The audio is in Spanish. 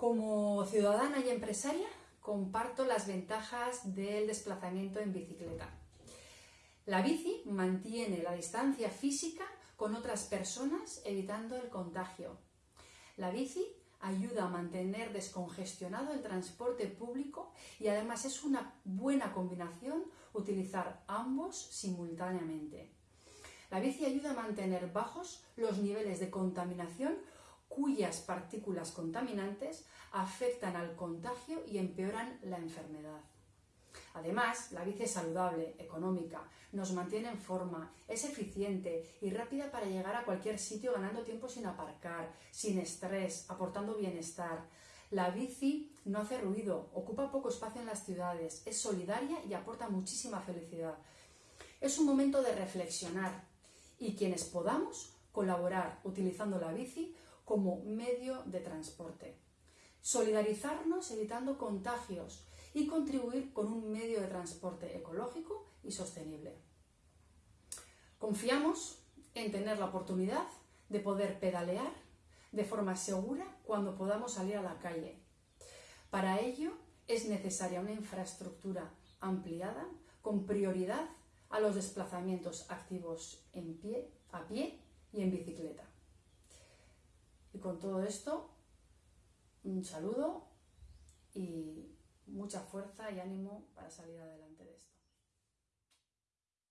Como ciudadana y empresaria, comparto las ventajas del desplazamiento en bicicleta. La bici mantiene la distancia física con otras personas evitando el contagio. La bici ayuda a mantener descongestionado el transporte público y además es una buena combinación utilizar ambos simultáneamente. La bici ayuda a mantener bajos los niveles de contaminación cuyas partículas contaminantes afectan al contagio y empeoran la enfermedad. Además, la bici es saludable, económica, nos mantiene en forma, es eficiente y rápida para llegar a cualquier sitio ganando tiempo sin aparcar, sin estrés, aportando bienestar. La bici no hace ruido, ocupa poco espacio en las ciudades, es solidaria y aporta muchísima felicidad. Es un momento de reflexionar y quienes podamos colaborar utilizando la bici como medio de transporte. Solidarizarnos evitando contagios y contribuir con un medio de transporte ecológico y sostenible. Confiamos en tener la oportunidad de poder pedalear de forma segura cuando podamos salir a la calle. Para ello es necesaria una infraestructura ampliada con prioridad a los desplazamientos activos en pie, a pie y en bicicleta. Con todo esto, un saludo y mucha fuerza y ánimo para salir adelante de esto.